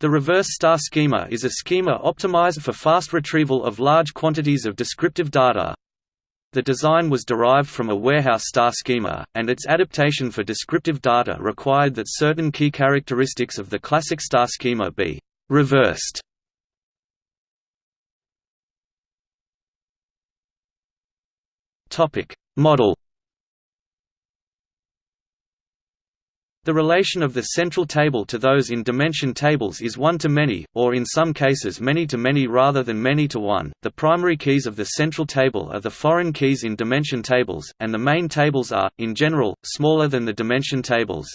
The reverse star schema is a schema optimized for fast retrieval of large quantities of descriptive data. The design was derived from a warehouse star schema, and its adaptation for descriptive data required that certain key characteristics of the classic star schema be reversed. Model The relation of the central table to those in dimension tables is one to many, or in some cases many to many rather than many to one. The primary keys of the central table are the foreign keys in dimension tables, and the main tables are, in general, smaller than the dimension tables.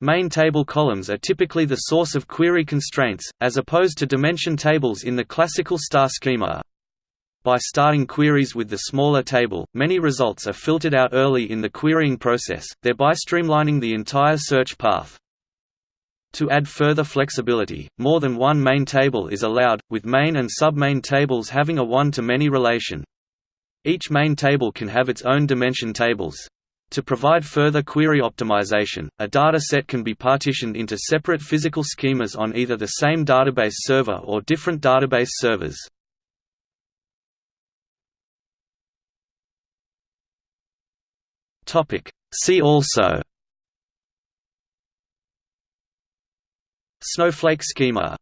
Main table columns are typically the source of query constraints, as opposed to dimension tables in the classical star schema. By starting queries with the smaller table, many results are filtered out early in the querying process, thereby streamlining the entire search path. To add further flexibility, more than one main table is allowed, with main and submain tables having a one-to-many relation. Each main table can have its own dimension tables. To provide further query optimization, a data set can be partitioned into separate physical schemas on either the same database server or different database servers. Topic. See also Snowflake schema